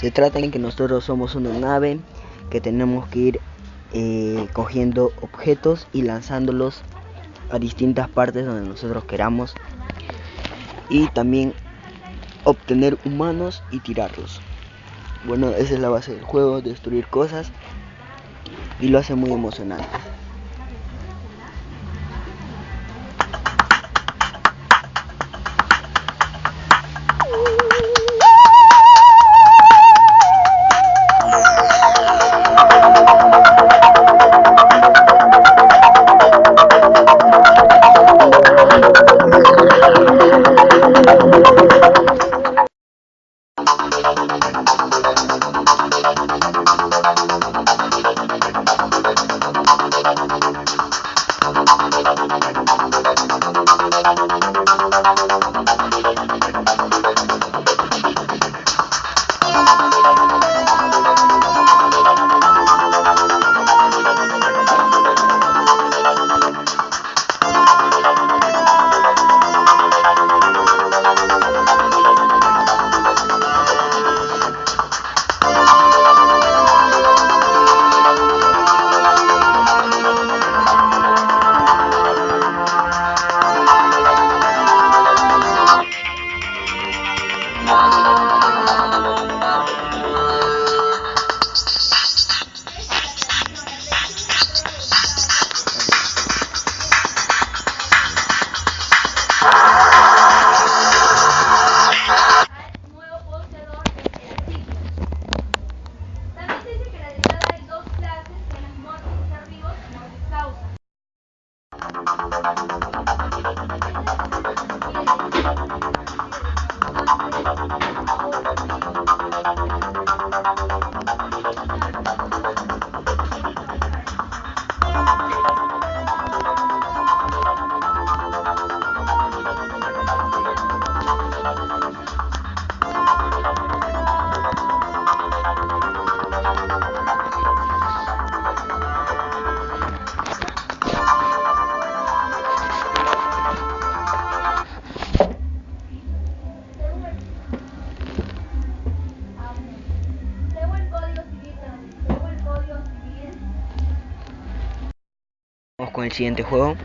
Se trata de que nosotros somos una nave que tenemos que ir eh, cogiendo objetos y lanzándolos a distintas partes donde nosotros queramos y también obtener humanos y tirarlos. Bueno, esa es la base del juego, destruir cosas y lo hace muy emocionante. No, no. Siguiente juego.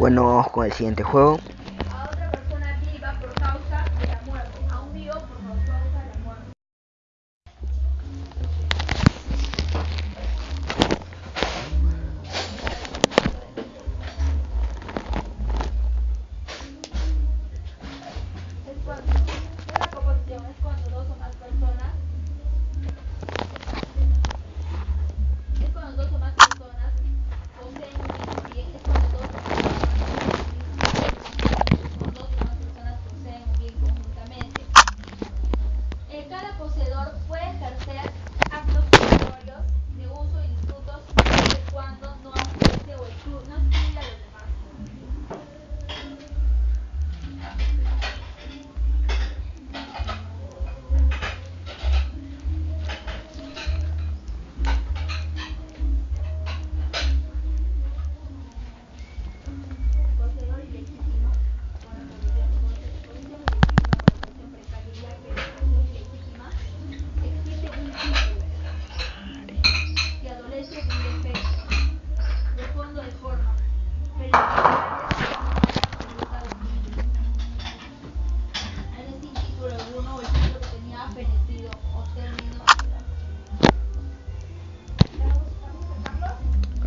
Bueno, vamos con el siguiente juego.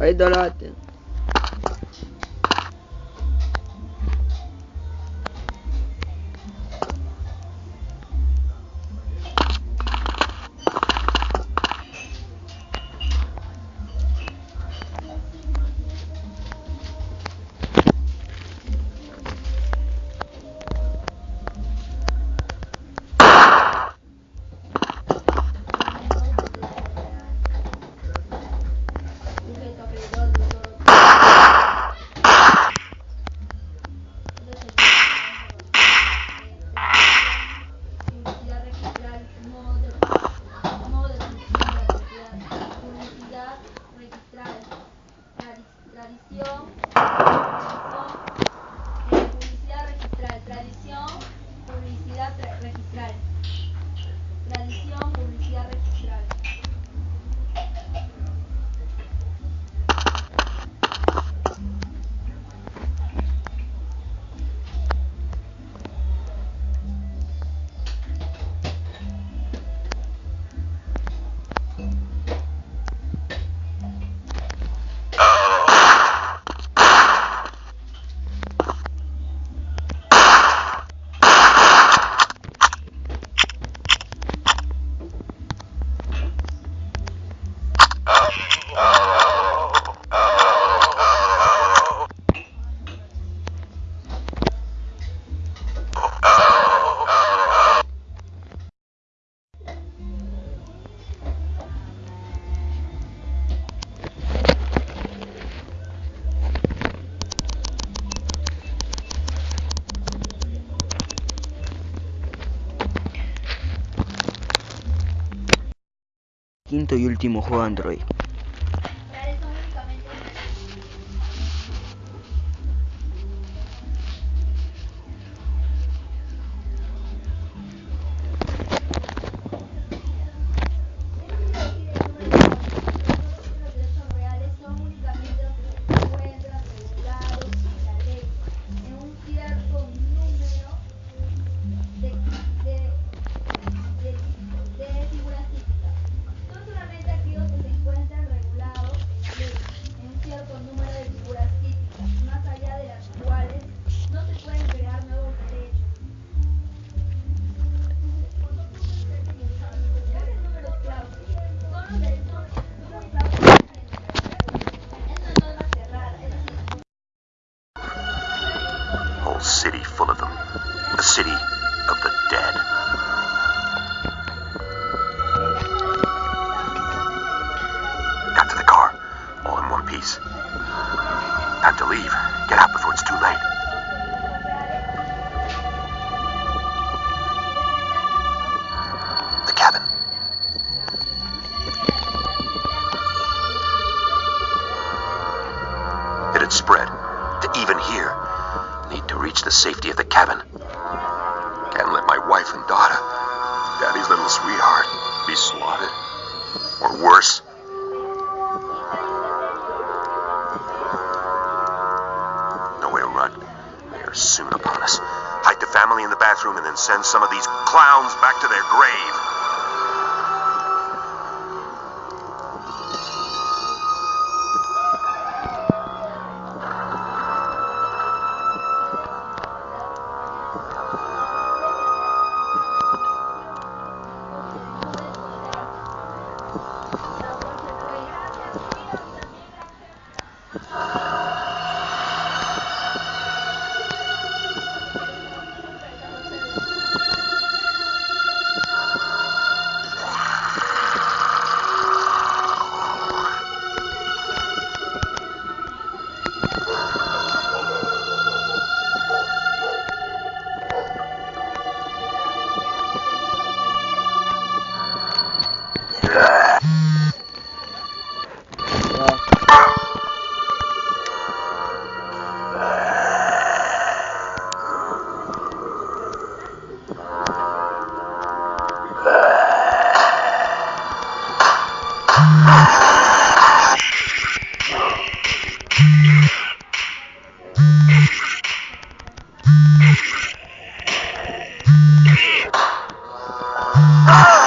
Ay idol natin. cuarto y último juego Android. Soon upon us. Hide the family in the bathroom and then send some of these clowns back to their grave. Ah!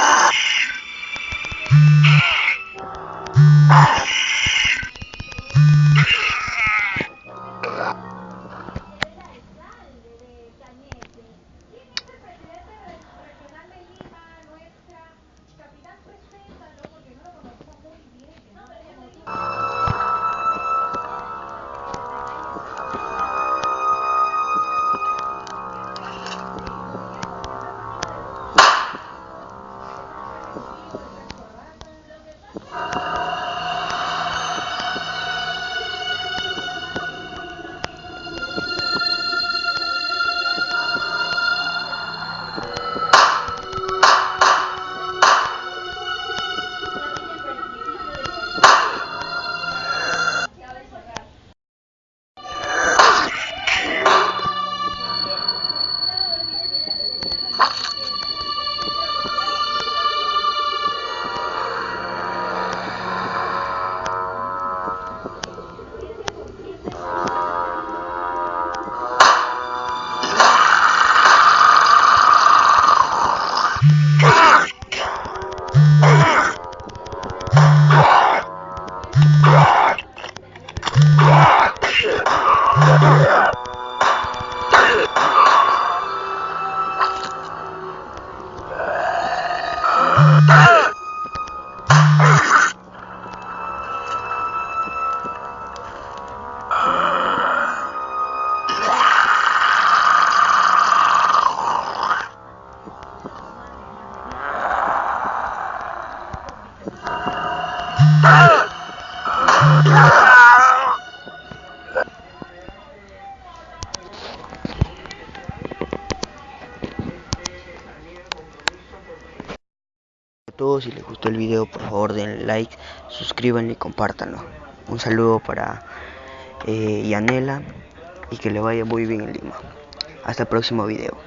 Ah! Si les gustó el video por favor denle like, suscríbanlo y compártanlo. Un saludo para eh, Yanela y que le vaya muy bien en Lima. Hasta el próximo video.